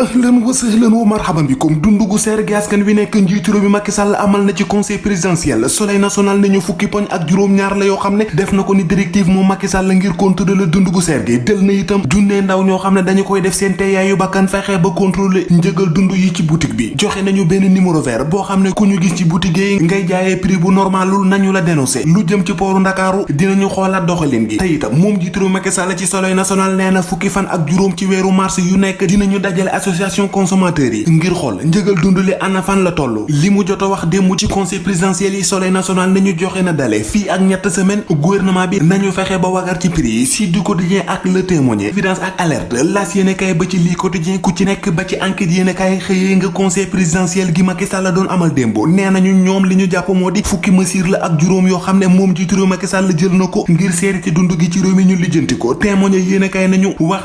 ahlan wa sahlan wa marhaban bikum. Dundu gu seer gi askan wi nekk njiitu réew mi Macky Sall amal na ci conseil présidentiel. Soleil national nañu fukki poñ ak juróom-ñaar la yoo xam ne def na ko ni directive moom Macky Sall ngir contrôler dundu gu seer gi. Del na itam junnee ndaw ñoo xam ne dañu koy def seen teeyaayu bakkan fexe ba contrôler njëgal dund yi ci boutique bi. Joxe nañu benn numéro vert boo xam ne ku ñu gis ci boutique yi ngay jaayee prix bu normalul nañu la dénoncé lu jëm ci pooru Ndakaaru dinañu xoolaat doxalin gi. Te itam moom njiitu réew Macky Sall ci soleil national nee na fukki fan ak juróom ci weeru mars yu nekk dinañu dajale association consommateurs yi ngir xool njëgal dund li fan la toll li mu ci conseil présidentiel yi soleil national nañu joxe na dale fii ak ñett semaine gouvernement bi nañu fexe ba wagar ci prix si du quotidien ak le témoin évidence ak alerte las yéene kay ba ci quotidien ku ci ba ci enquête yéene conseil présidentiel gi Macky Sall doon amal démb nee nañu ñoom li ñu jàpp moo di fukki mesure la ak juróom yoo xam ne moom jiitu réew Macky Sall jël ci gi ci réew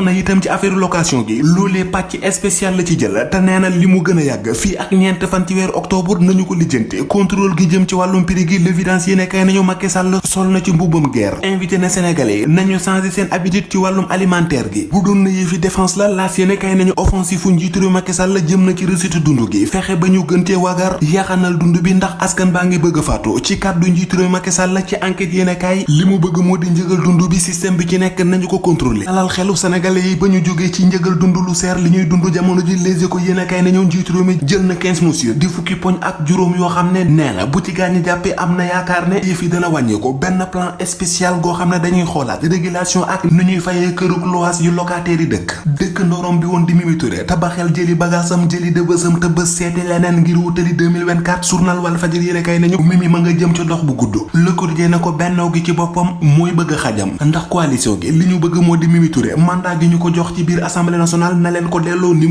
na itam ci affaire location gi loolee spécial la ci jël te nee na li mu gën a yàgg fii ak ñeent fan ci weeru octobre nañu ko lijjanti. Contrôle gi jëm ci wàllum prix gi l'évidence yéene kay nañu Macky Sall sol na ci mbubbam guerre. Invité na sénégalais nañu changé seen habitude ci wàllum alimentaire gi. Bu doon na yëfi défense la laas yéene kay nañu offensive fu njiitu réew Macky Sall jëm na ci recette dund gi. Fexe ba ñu gëntee wagar yaxanal dund bi ndax askan baa ngi bëgg faatu. Ci kàddu njiitu réew Macky Sall ci enquête yéene kay li mu bëgg moo di njëgal dund bi système bi ci nekk nañu ko contrôler. Dalal xelu sénégalais yi ba ñu jógee ci njëgal dund lu seer li ñuy dund jamono ji les échos yéene kay nañu njiitu réew mi jël na 15 mesures di fukki poñ ak juróom yoo xam ne nee na bu ci gaañi jàppee am na yaakaar ne yëf yi dana wàññeeku benn plan spécial goo xam ne dañuy xoolaat régulation ak nu ñuy fayee kërug loas yu locataires yi dëkk. Dëkk ndorom bi woon di Mimi Touré tabaxel jëli bagaasam jëli dëbësam te bës seeti leneen ngir wutali 2024 journal Walf Fadjri yéene kay nañu Mimi ma nga jëm ca dox bu gudd. Le Quotidien ne ko bennoo gi ci boppam mooy bëgg xajam. ndax coalition gi li ñu bëgg moo di Mimi Touré mandat gi ñu ko jox ci biir assemblée nationale na leen ko delloo ni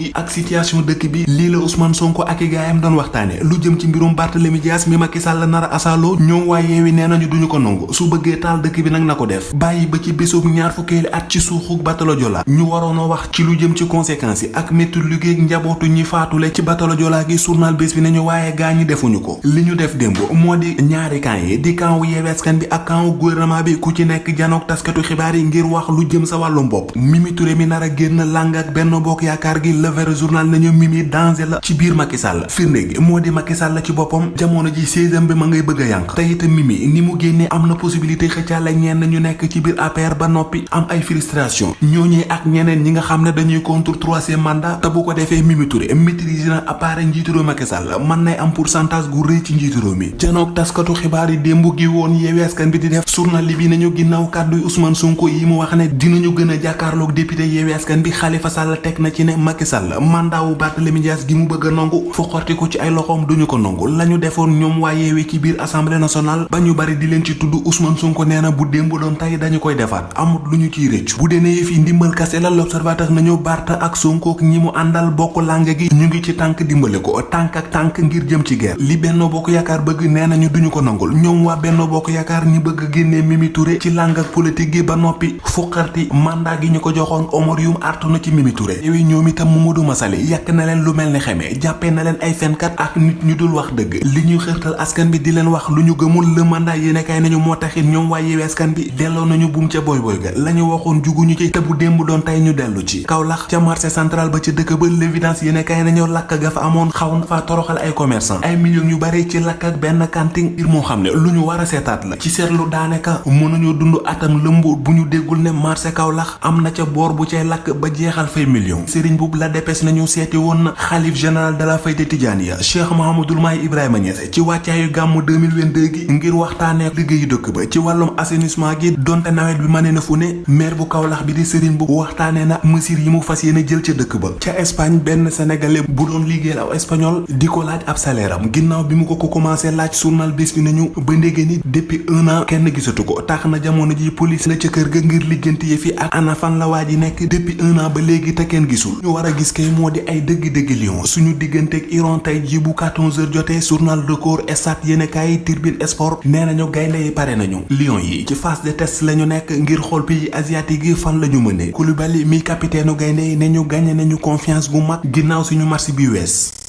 gi ak situation dëkk bi lii la Ousmane Sonko ak i gaayam doon waxtaane. Lu jëm ci mbirum Barthélémy Dias mi Macky Sall nar a asaaloo ñoom waa Yewwi nee nañu duñu ko nangu. Su bëggee taal dëkk bi nag na ko def. Bàyyi ba ci bésub ñaar fukkeeli at ci suuxuk batalo Joola ñu waroon a wax ci lu jëm ci conséquences ak métti liggéey njabootu ñi faatule ci batalo Joola gi journal bés bi nañu waaye gaa ñi defuñu ko. Li ñu def démb moo di ñaari camp yi di camp wu Yewwi Askan bi ak camp wu gouvernement bi ku ci nekk janook taskatu xibaar yi ngir wax lu jëm sa wàllum bopp. Mimi Touré mi nar a génn làng ak Benno Bokk Yaakaar gi le vrai journal nañu Mimi danger la ci biir Macky Sall. Firnde gi moo di Macky Sall ci boppam jamono ji seizième bi ma ngay bëgg yànq. Te itam Mimi ni mu génnee am na possibilité xëccaale ñenn ñu nekk ci biir APR ba noppi am ay frustration. Ñooñee ak ñeneen ñi nga xam ne dañuy contre troisième mandat te bu ko defee Mimi Touré maîtriser na appareil njiitu réew Macky Sall mën nay am pourcentage gu rëy ci njiitu réew mi. Janook taskatu xibaar yi démb gi woon Yewwi Askan bi di def journal bi nañu ginnaaw kàdduy Ousmane Sonko yi mu wax ne dinañu gën a jàkkaarloog député Yewwi Askan bi Khalifa Sall teg na ci ne Macky Sall mandat wu Barthélémy Dias gi mu bëgg nangu fu xorti ko ci ay loxoom duñu ko nangu. Lañu defoon ñoom waa Yewwi ci biir assemblée nationale ba ñu bari di leen ci tudd Ousmane Sonko nee na bu démb doon tey dañu koy defaat amut lu ñu ciy rëccu. Bu dee ne yëf yi ndimbal kase la l'observateur nañu Barth ak Sonko ak ñi mu àndal bokk làng gi ñu ngi ci tànk dimbale ko tànk ak tànk ngir jëm ci guerre. Li Benno Bokk Yaakaar bëgg nee nañu duñu ko nangul. Ñoom waa Benno Bokk Yaakaar ñi bëgg génnee Mimi Touré ci làng ak politique gi ba noppi fuqarti mandat gi ñu ko joxoon Omar Youm artu na ci Mimi Touré. Yow ñoom itam Mamadou Masali yàq na leen lu mel ni xeme jàppee na leen ay fenkat ak nit ñu dul wax dëgg. Li ñuy xërtal askan bi di leen wax lu ñu gëmul le mandat yéene kay nañu moo taxit ñoom waa Yewwi Askan bi delloo nañu buum ca boy boy ga. La ñu waxoon juguñu ci te bu démb doon tey ñu dellu ci. Kaolack ca marché central ba ca dëkk ba l'évidence yéene kay nañu lakk ga fa amoon xaw na faa toroxal ay commerçant ay millions yu bari ci lakk ak benn kanting ngir moo xam ne lu ñu war a seetaat la. Ci seetlu daanaka mënuñu dund atam lëmb bu ñu déggul ne marché Kaolack am na ca boor bu cay lakk ba jeexal fay millions Serigne boobu la dépêche nañu seeti woon na xalif général de la Fayda Tijaaniya Cheikh Mouhamadoul Mahi Ibrahima Niass ci wàccaayu gàmmu 2022 gi ngir waxtaanee liggéeyu dëkk ba ci wàllum assainissement gi donte nawet bi mane na fu ne maire bu Kaolack bi di Serigne bu waxtaanee na mesures yi mu fas yéene jël ca dëkk ba. Ca Espagne benn sénégalais bu doon liggéeyal aw espagnol di ko laaj ab salaire am. Ginnaaw bi mu ko ko commencé laaj journal bés bi nañu ba ndégée ni depuis un an kenn gisatu ko. Tax na jamono ji police la ca kër ga ngir liggéenti yi fi ak ana fan la waa ji nekk depuis un an ba léegi te kenn gisul. Ñu war a gis kay moo di ay dëgg-dëgg lion suñu digganteeg Iran tey ji bu 14h jotee journal record stade yéenekaay Tribune Sport nee gaynde yi pare nañu. Lion yi ci phase de test lañu nekk ngir xool pays asiatique fan lañu mëne Koulibaly mi capitaine gaynde yi ñu gagné nañu confiance gu mag ginnaaw suñu match bi wees